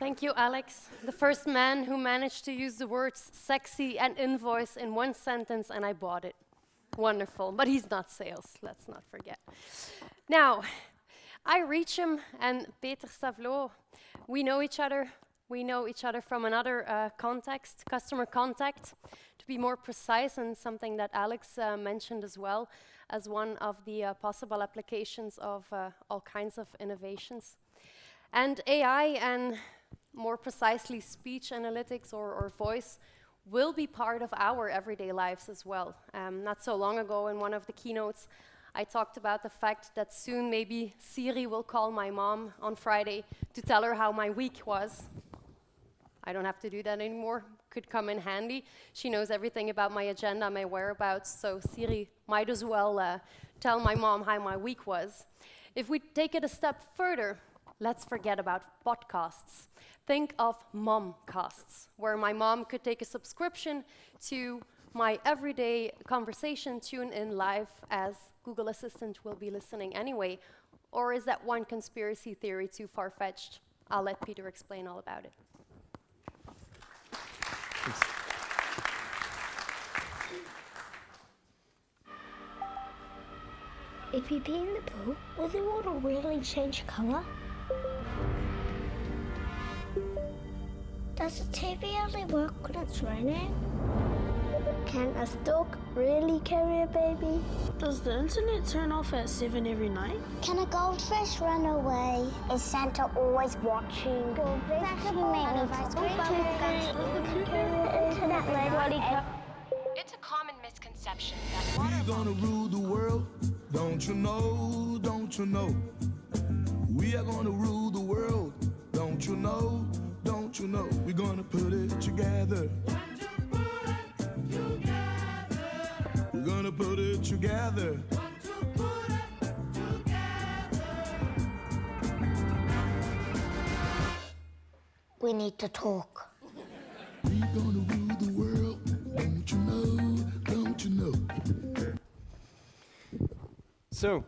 Thank you, Alex. The first man who managed to use the words sexy and invoice in one sentence, and I bought it. Wonderful. But he's not sales, let's not forget. Now, I reach him and Peter Savlot, we know each other. We know each other from another uh, context, customer contact. To be more precise, and something that Alex uh, mentioned as well, as one of the uh, possible applications of uh, all kinds of innovations. And AI and more precisely speech analytics or, or voice will be part of our everyday lives as well. Um, not so long ago in one of the keynotes, I talked about the fact that soon maybe Siri will call my mom on Friday to tell her how my week was. I don't have to do that anymore. Could come in handy. She knows everything about my agenda, my whereabouts, so Siri might as well uh, tell my mom how my week was. If we take it a step further, let's forget about podcasts. Think of mom momcasts, where my mom could take a subscription to my everyday conversation tune in live as Google Assistant will be listening anyway? Or is that one conspiracy theory too far-fetched? I'll let Peter explain all about it. If you pee in the pool, will the water really change colour? Does the TV only work when it's raining? Can a stork really carry a baby? Does the internet turn off at 7 every night? Can a goldfish run away? Is Santa always watching? It's a common misconception that water We're gonna rule the world, don't you know, don't you know? We are gonna rule the world, don't you know, don't you know? We're gonna put it together. We're gonna put it together. We need to talk. We're gonna rule the world, don't you know, don't you know? So,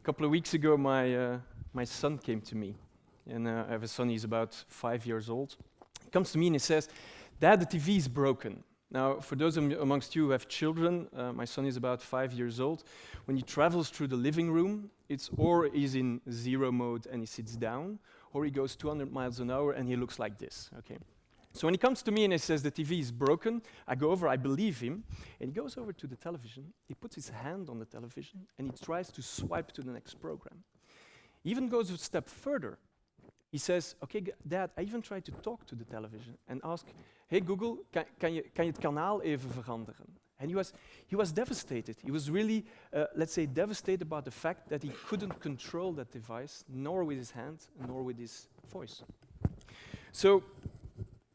a couple of weeks ago, my, uh, my son came to me. And uh, I have a son, he's about five years old. He comes to me and he says, Dad, the TV is broken. Now, for those am amongst you who have children, uh, my son is about five years old. When he travels through the living room, it's or he's in zero mode and he sits down, or he goes 200 miles an hour and he looks like this, okay? So when he comes to me and he says the TV is broken, I go over, I believe him, and he goes over to the television, he puts his hand on the television, and he tries to swipe to the next program. He even goes a step further. He says, okay, dad, I even tried to talk to the television and ask, hey Google, kan, kan, je, kan je het kanaal even veranderen? And he was, he was devastated. He was really, uh, let's say, devastated about the fact that he couldn't control that device, nor with his hand, nor with his voice. So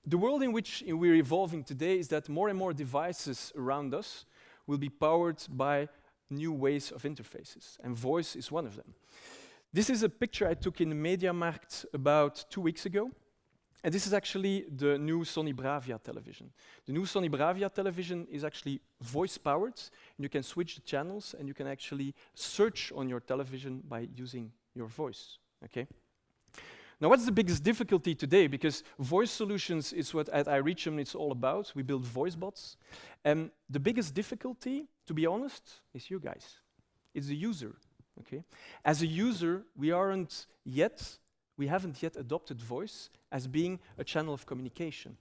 the world in which we're evolving today is that more and more devices around us will be powered by new ways of interfaces, and voice is one of them. This is a picture I took in the Mediamarkt about two weeks ago. And this is actually the new Sony Bravia television. The new Sony Bravia television is actually voice-powered. And you can switch the channels, and you can actually search on your television by using your voice, okay? Now, what's the biggest difficulty today? Because voice solutions is what at iReachm it's all about. We build voice bots. And the biggest difficulty, to be honest, is you guys. It's the user, okay? As a user, we aren't yet, we haven't yet adopted voice as being a channel of communication.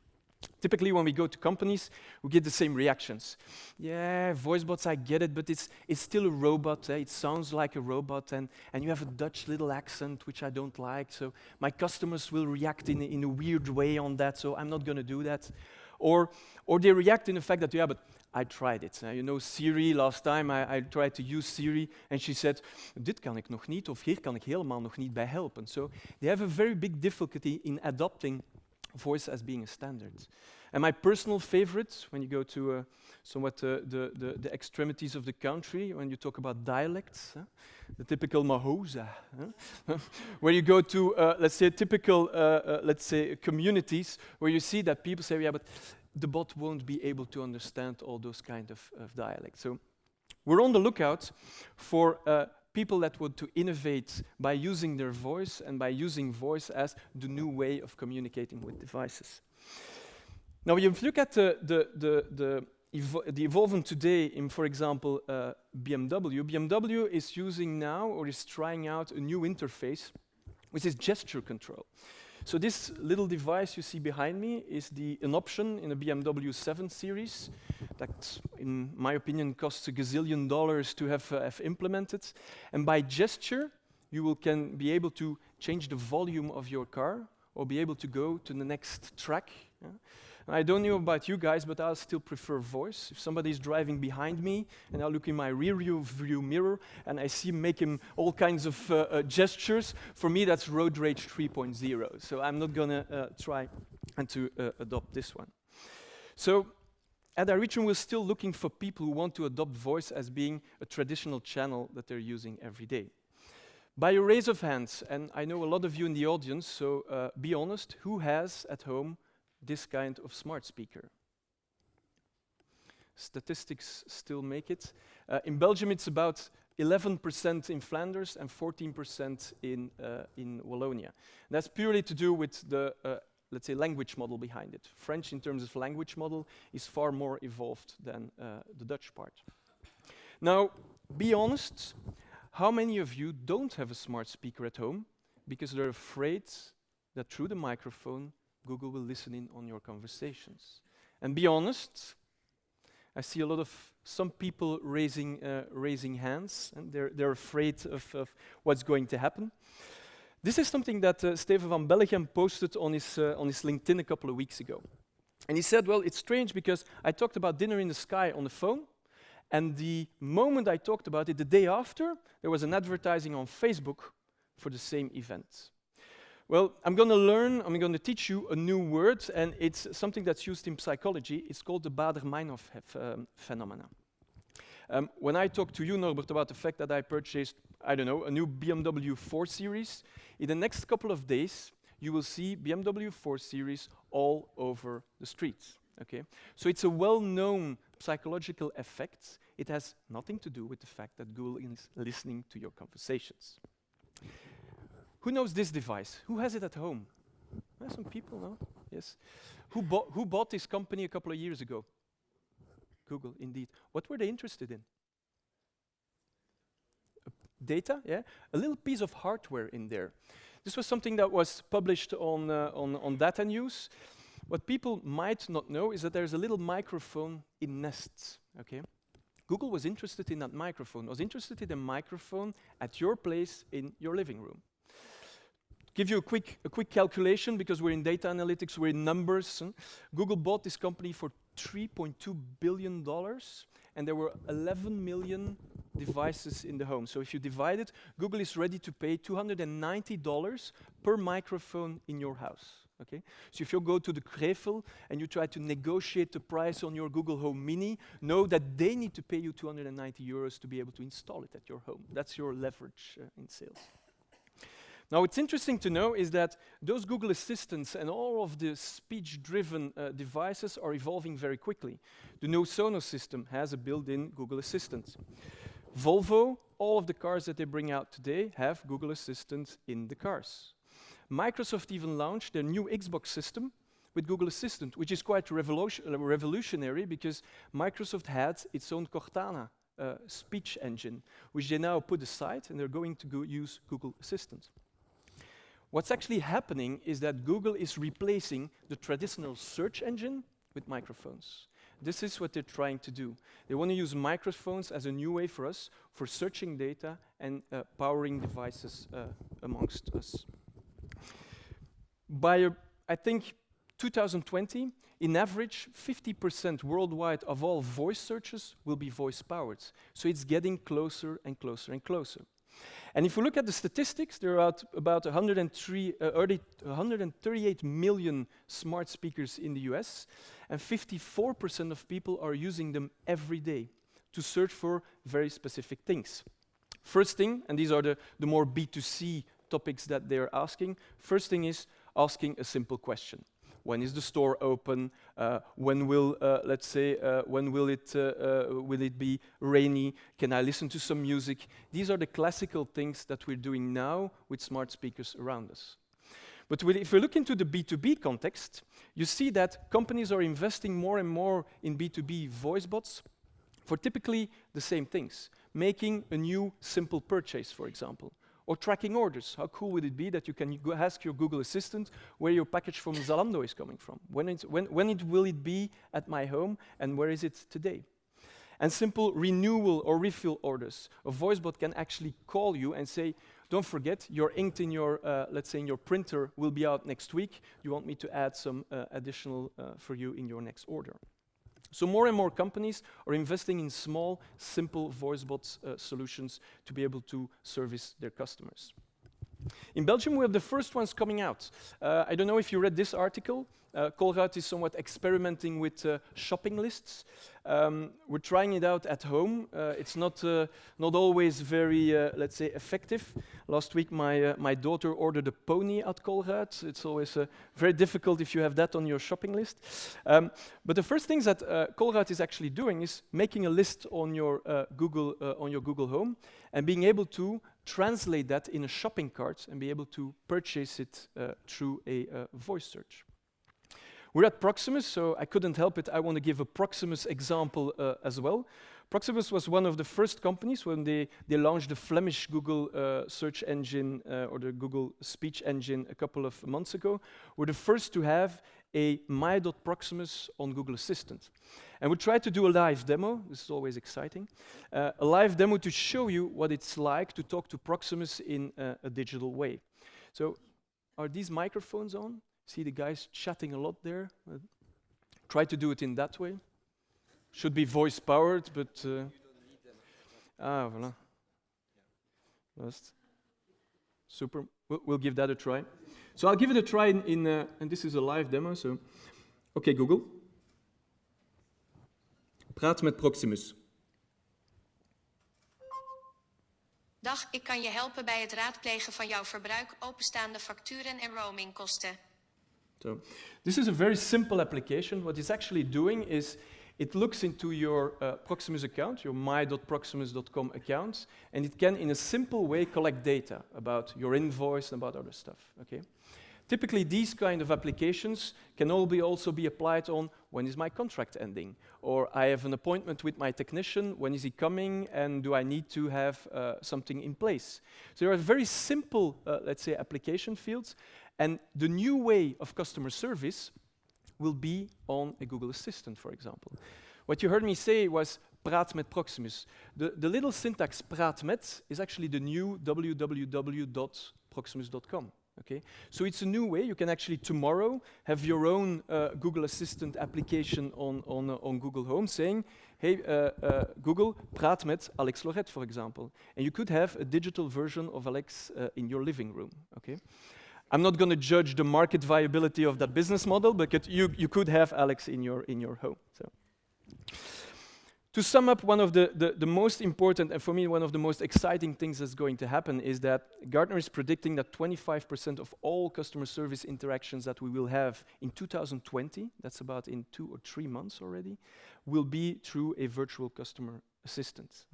Typically, when we go to companies, we get the same reactions. Yeah, voice bots, I get it, but it's, it's still a robot. Eh? It sounds like a robot, and, and you have a Dutch little accent, which I don't like, so my customers will react in, in a weird way on that, so I'm not going to do that. Or, or they react in the fact that, yeah, but I tried it. Uh, you know, Siri, last time I, I tried to use Siri, and she said, dit kan ik nog niet, of hier kan ik helemaal nog niet bij helpen. So they have a very big difficulty in adopting voice as being a standard. And my personal favorite, when you go to uh, somewhat uh, the, the, the extremities of the country, when you talk about dialects, huh? the typical Mahosa, huh? where you go to, uh, let's say, typical, uh, uh, let's say, communities, where you see that people say, yeah, but the bot won't be able to understand all those kind of, of dialects. So we're on the lookout for uh, people that want to innovate by using their voice and by using voice as the new way of communicating with devices. Now, if you look at the, the, the, the, evo the evolvement today in, for example, uh, BMW, BMW is using now or is trying out a new interface, which is gesture control. So this little device you see behind me is the, an option in a BMW 7 Series that, in my opinion, costs a gazillion dollars to have, uh, have implemented. And by gesture, you will can be able to change the volume of your car or be able to go to the next track. Yeah? I don't know about you guys, but I still prefer voice. If somebody is driving behind me and I look in my rear view mirror and I see him making all kinds of uh, uh, gestures, for me that's road rage 3.0. So I'm not going to uh, try and to uh, adopt this one. So at iReachm, we're still looking for people who want to adopt voice as being a traditional channel that they're using every day. By a raise of hands, and I know a lot of you in the audience, so uh, be honest, who has at home this kind of smart speaker. Statistics still make it. Uh, in Belgium, it's about 11% in Flanders and 14% in, uh, in Wallonia. And that's purely to do with the, uh, let's say, language model behind it. French, in terms of language model, is far more evolved than uh, the Dutch part. Now, be honest, how many of you don't have a smart speaker at home because they're afraid that through the microphone Google will listen in on your conversations. And be honest, I see a lot of some people raising, uh, raising hands, and they're, they're afraid of, of, what's going to happen. This is something that uh, Steven van Belleghem posted on his, uh, on his LinkedIn a couple of weeks ago. And he said, well, it's strange because I talked about dinner in the sky on the phone, and the moment I talked about it, the day after, there was an advertising on Facebook for the same event. Well, I'm going to learn, I'm going to teach you a new word, and it's something that's used in psychology. It's called the Baader-Meinhof um, phenomena. Um, when I talk to you, Norbert, about the fact that I purchased, I don't know, a new BMW 4 Series, in the next couple of days, you will see BMW 4 Series all over the streets. Okay? So it's a well-known psychological effect. It has nothing to do with the fact that Google is listening to your conversations. Who knows this device? Who has it at home? Some people know. Yes. Who, bought, who bought this company a couple of years ago? Google, indeed. What were they interested in? Data, yeah? A little piece of hardware in there. This was something that was published on, uh, on, on Data News. What people might not know is that there's a little microphone in Nest, okay? Google was interested in that microphone, was interested in a microphone at your place in your living room give you a quick, a quick calculation because we're in data analytics, we're in numbers. Google bought this company for $3.2 billion, and there were 11 million devices in the home. So if you divide it, Google is ready to pay $290 per microphone in your house. Okay? So if you go to the Krëfel and you try to negotiate the price on your Google Home Mini, know that they need to pay you 290 euros to be able to install it at your home. That's your leverage uh, in sales. Now, what's interesting to know is that those Google Assistants and all of the speech-driven uh, devices are evolving very quickly. The new Sonos system has a built-in Google Assistant. Volvo, all of the cars that they bring out today have Google Assistant in the cars. Microsoft even launched their new Xbox system with Google Assistant, which is quite revolution uh, revolutionary because Microsoft had its own Cortana uh, speech engine, which they now put aside and they're going to go use Google Assistant. What's actually happening is that Google is replacing the traditional search engine with microphones. This is what they're trying to do. They want to use microphones as a new way for us for searching data and uh, powering devices uh, amongst us. By, I think, 2020, in average, 50% worldwide of all voice searches will be voice-powered. So it's getting closer and closer and closer. And if we look at the statistics, there are about 103, uh, 138 million smart speakers in the US, and 54% of people are using them every day to search for very specific things. First thing, and these are the, the more B2C topics that they're asking, first thing is asking a simple question. When is the store open, uh, when will, uh, let's say, uh, when will it, uh, uh, will it be rainy, can I listen to some music? These are the classical things that we're doing now with smart speakers around us. But if we look into the B2B context, you see that companies are investing more and more in B2B voice bots for typically the same things. Making a new simple purchase, for example, or tracking orders. How cool would it be that you can ask your Google Assistant where your package from Zalando is coming from? When, when, when it will it be at my home and where is it today? And simple renewal or refill orders. A voice bot can actually call you and say, don't forget, your ink in your, uh, let's say, in your printer will be out next week. You want me to add some uh, additional uh, for you in your next order. So more and more companies are investing in small, simple voice bot uh, solutions to be able to service their customers. In Belgium, we have the first ones coming out. Uh, I don't know if you read this article. Uh, Colruyt is somewhat experimenting with uh, shopping lists. Um, we're trying it out at home. Uh, it's not, uh, not always very, uh, let's say, effective. Last week, my, uh, my daughter ordered a pony at Colruyt. It's always very difficult if you have that on your shopping list. Um, but the first things that uh, Colruyt is actually doing is making a list on your, Google, on your Google Home and being able to translate that in a shopping cart and be able to purchase it uh, through a uh, voice search. We're at Proximus, so I couldn't help it. I want to give a Proximus example uh, as well. Proximus was one of the first companies when they, they launched the Flemish Google uh, search engine uh, or the Google speech engine a couple of months ago. We're the first to have a my.proximus on Google Assistant. And we tried to do a live demo. This is always exciting. Uh, a live demo to show you what it's like to talk to Proximus in uh, a digital way. So are these microphones on? See the guys chatting a lot there? Uh, try to do it in that way. Should be voice powered, but. Uh, ah, voilà. Just super. We'll, we'll, give that a try. So I'll give it a try in, in uh, and this is a live demo. So, okay, Google. Praat met Proximus. Dag, ik kan je helpen bij het raadplegen van jouw verbruik, openstaande facturen en roamingkosten. So this is a very simple application. What it's actually doing is it looks into your uh, Proximus account, your my.proximus.com account, and it can, in a simple way, collect data about your invoice and about other stuff. Okay. Typically, these kind of applications can all be also be applied on when is my contract ending, or I have an appointment with my technician. When is he coming, and do I need to have uh, something in place? So there are very simple, uh, let's say, application fields, and the new way of customer service will be on a Google Assistant, for example. What you heard me say was praat met Proximus. The, the little syntax praat met is actually the new www.proximus.com. Okay, so it's a new way. You can actually tomorrow have your own uh, Google Assistant application on, on, uh, on Google Home saying, hey, uh, uh, Google, praat met Alex Lorette, for example. And you could have a digital version of Alex uh, in your living room. Okay. I'm not going to judge the market viability of that business model, but you, you could have Alex in your, in your home. So. To sum up, one of the, the, the, most important, and for me, one of the most exciting things that's going to happen is that Gartner is predicting that 25% of all customer service interactions that we will have in 2020, that's about in two or three months already, will be through a virtual customer assistance.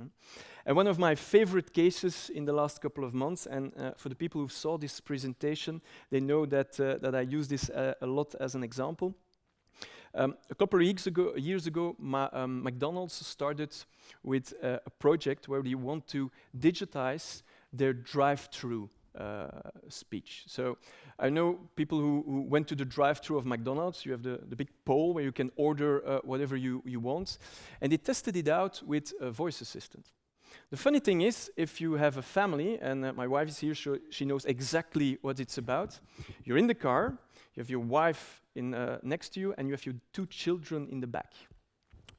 And one of my favorite cases in the last couple of months, and uh, for the people who saw this presentation, they know that, uh, that I use this uh, a lot as an example. Um, a couple of years ago, years ago um, McDonald's started with uh, a project where they want to digitize their drive-through speech. So I know people who, who went to the drive-through of McDonald's. You have the, the big pole where you can order uh, whatever you, you want. And they tested it out with a voice assistant. The funny thing is, if you have a family, and uh, my wife is here, so she knows exactly what it's about. You're in the car, you have your wife in, uh, next to you, and you have your two children in the back.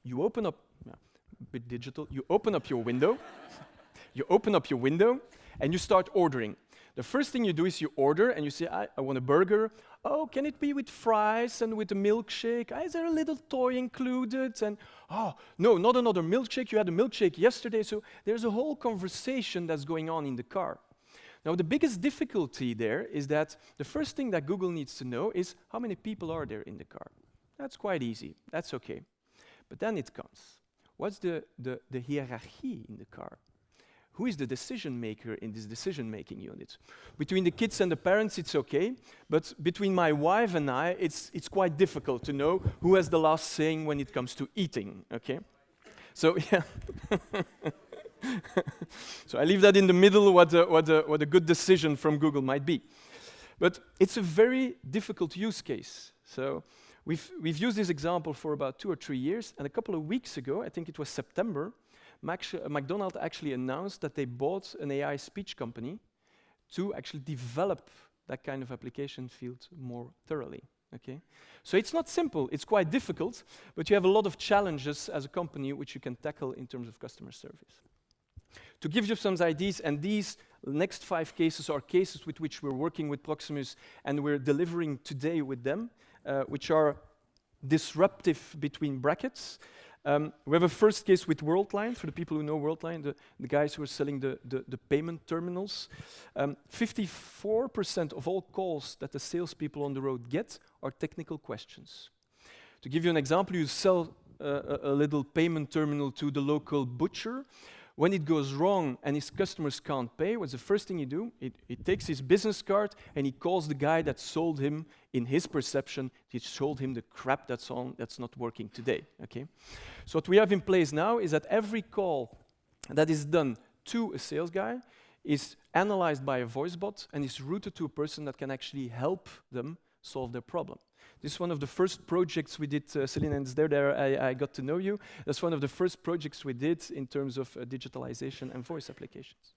You open up, yeah, a bit digital, you open up your window, you open up your window, and you start ordering. The first thing you do is you order and you say, I, I want a burger. Oh, can it be with fries and with a milkshake? Is there a little toy included? And oh, no, not another milkshake. You had a milkshake yesterday. So there's a whole conversation that's going on in the car. Now, the biggest difficulty there is that the first thing that Google needs to know is how many people are there in the car. That's quite easy. That's okay. But then it comes. What's the, the, the hierarchy in the car? Who is the decision maker in this decision making unit? Between the kids and the parents, it's okay, but between my wife and I, it's, it's quite difficult to know who has the last saying when it comes to eating, okay? So, yeah. so I leave that in the middle what a, what, a, what a good decision from Google might be. But it's a very difficult use case. So we've, we've used this example for about two or three years, and a couple of weeks ago, I think it was September, McDonald actually announced that they bought an AI speech company to actually develop that kind of application field more thoroughly. Okay? So it's not simple, it's quite difficult, but you have a lot of challenges as a company which you can tackle in terms of customer service. To give you some ideas, and these next five cases are cases with which we're working with Proximus and we're delivering today with them, uh, which are disruptive between brackets. Um, we have a first case with Worldline, for the people who know Worldline, the, the guys who are selling the, the, the payment terminals. 54% um, of all calls that the salespeople on the road get are technical questions. To give you an example, you sell uh, a, a little payment terminal to the local butcher, when it goes wrong and his customers can't pay, what's the first thing he do? He, he takes his business card and he calls the guy that sold him, in his perception, he showed him the crap that's, on, that's not working today. Okay? So what we have in place now is that every call that is done to a sales guy is analyzed by a voice bot and is routed to a person that can actually help them solve their problem. This is one of the first projects we did, uh, Celine, and there, there I, I, got to know you. That's one of the first projects we did in terms of uh, digitalization and voice applications.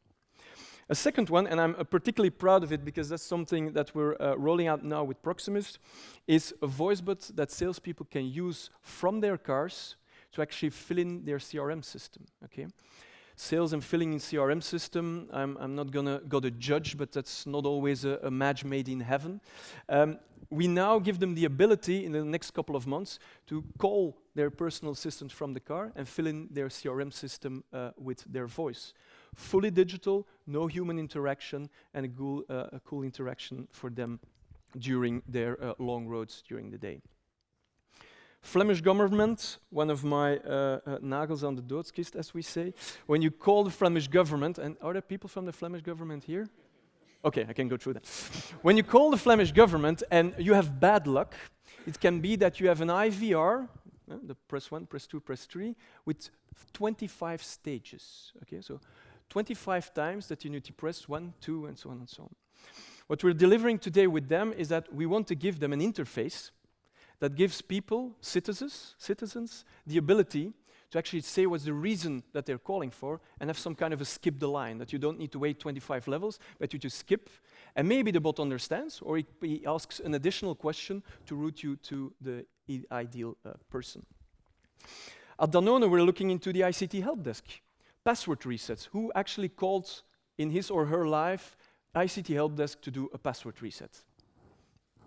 A second one, and I'm uh, particularly proud of it because that's something that we're uh, rolling out now with Proximus, is a voice bot that salespeople can use from their cars to actually fill in their CRM system. Okay, sales and filling in CRM system. I'm, I'm not gonna go to judge, but that's not always a, a match made in heaven. Um, we now give them the ability in the next couple of months to call their personal assistant from the car and fill in their CRM system uh, with their voice. Fully digital, no human interaction, and a cool, uh, a cool interaction for them during their uh, long roads during the day. Flemish government, one of my uh, uh, nagels on the doodskist, as we say. When you call the Flemish government, and are there people from the Flemish government here? Okay, I can go through that. when you call the Flemish government and you have bad luck, it can be that you have an IVR, uh, the press one, press two, press three, with 25 stages. Okay, so 25 times that you need to press one, two, and so on and so on. What we're delivering today with them is that we want to give them an interface that gives people, citizens, citizens, the ability to actually say what's the reason that they're calling for and have some kind of a skip the line, that you don't need to wait 25 levels, but you just skip. And maybe the bot understands, or he asks an additional question to route you to the ideal uh, person. At Danone, we're looking into the ICT help desk. Password resets. Who actually called in his or her life ICT help desk to do a password reset?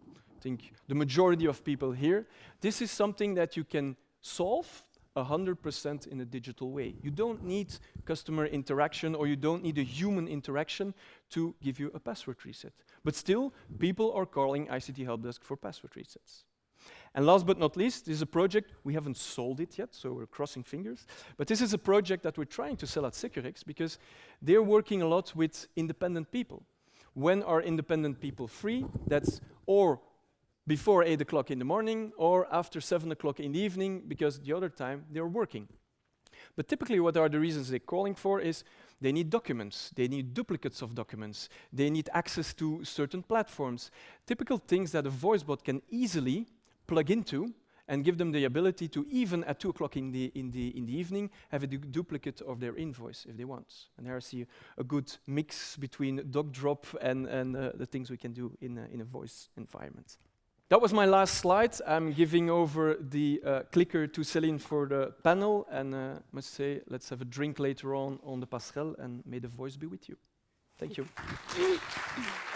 I think the majority of people here. This is something that you can solve 100% in a digital way. You don't need customer interaction or you don't need a human interaction to give you a password reset. But still, people are calling ICT Help Desk for password resets. And last but not least, this is a project, we haven't sold it yet, so we're crossing fingers, but this is a project that we're trying to sell at Securex because they're working a lot with independent people. When are independent people free? That's or before 8 o'clock in the morning or after 7 o'clock in the evening because the other time they're working. But typically what are the reasons they're calling for is they need documents, they need duplicates of documents, they need access to certain platforms, typical things that a voice bot can easily plug into and give them the ability to even at 2 o'clock in the, in, the, in the evening have a du duplicate of their invoice if they want. And there I see a good mix between dog drop and, and uh, the things we can do in a, in a voice environment. That was my last slide. I'm giving over the uh, clicker to Celine for the panel, and uh, must say, let's have a drink later on on the passerelle, and may the voice be with you. Thank you.